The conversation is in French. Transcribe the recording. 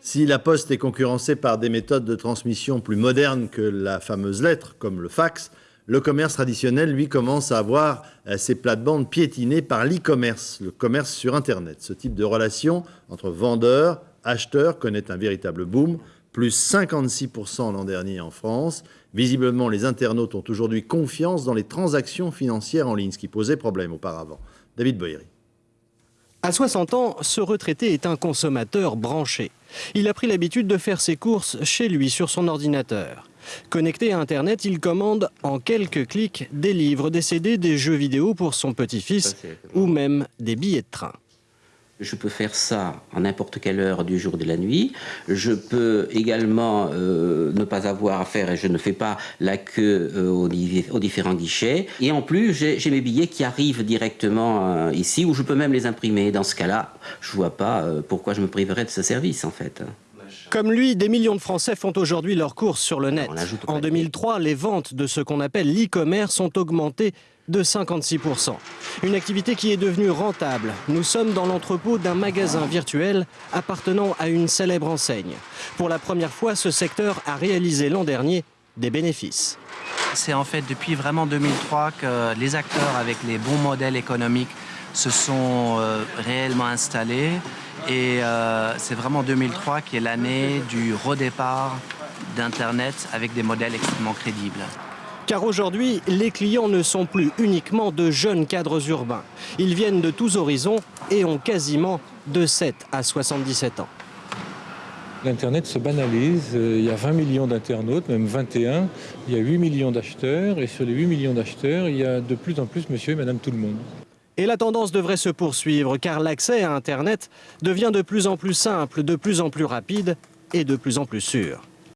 Si la poste est concurrencée par des méthodes de transmission plus modernes que la fameuse lettre, comme le fax, le commerce traditionnel, lui, commence à avoir euh, ses plates-bandes piétinées par l'e-commerce, le commerce sur Internet. Ce type de relation entre vendeurs, acheteurs connaît un véritable boom, plus 56% l'an dernier en France. Visiblement, les internautes ont aujourd'hui confiance dans les transactions financières en ligne, ce qui posait problème auparavant. David Boyeri. À 60 ans, ce retraité est un consommateur branché. Il a pris l'habitude de faire ses courses chez lui sur son ordinateur. Connecté à Internet, il commande en quelques clics des livres, des CD, des jeux vidéo pour son petit-fils ou même des billets de train. Je peux faire ça en n'importe quelle heure du jour et de la nuit. Je peux également euh, ne pas avoir à faire, et je ne fais pas la queue euh, aux, différents guichets. Et en plus, j'ai mes billets qui arrivent directement euh, ici, où je peux même les imprimer. Dans ce cas-là, je ne vois pas pourquoi je me priverais de ce service, en fait. Comme lui, des millions de Français font aujourd'hui leurs courses sur le net. En 2003, les ventes de ce qu'on appelle l'e-commerce ont augmenté de 56%. Une activité qui est devenue rentable. Nous sommes dans l'entrepôt d'un magasin virtuel appartenant à une célèbre enseigne. Pour la première fois, ce secteur a réalisé l'an dernier des bénéfices. C'est en fait depuis vraiment 2003 que les acteurs avec les bons modèles économiques se sont euh, réellement installés et euh, c'est vraiment 2003 qui est l'année du redépart d'Internet avec des modèles extrêmement crédibles. Car aujourd'hui, les clients ne sont plus uniquement de jeunes cadres urbains. Ils viennent de tous horizons et ont quasiment de 7 à 77 ans. L'Internet se banalise, euh, il y a 20 millions d'internautes, même 21, il y a 8 millions d'acheteurs, et sur les 8 millions d'acheteurs, il y a de plus en plus monsieur et madame tout le monde. Et la tendance devrait se poursuivre, car l'accès à Internet devient de plus en plus simple, de plus en plus rapide et de plus en plus sûr.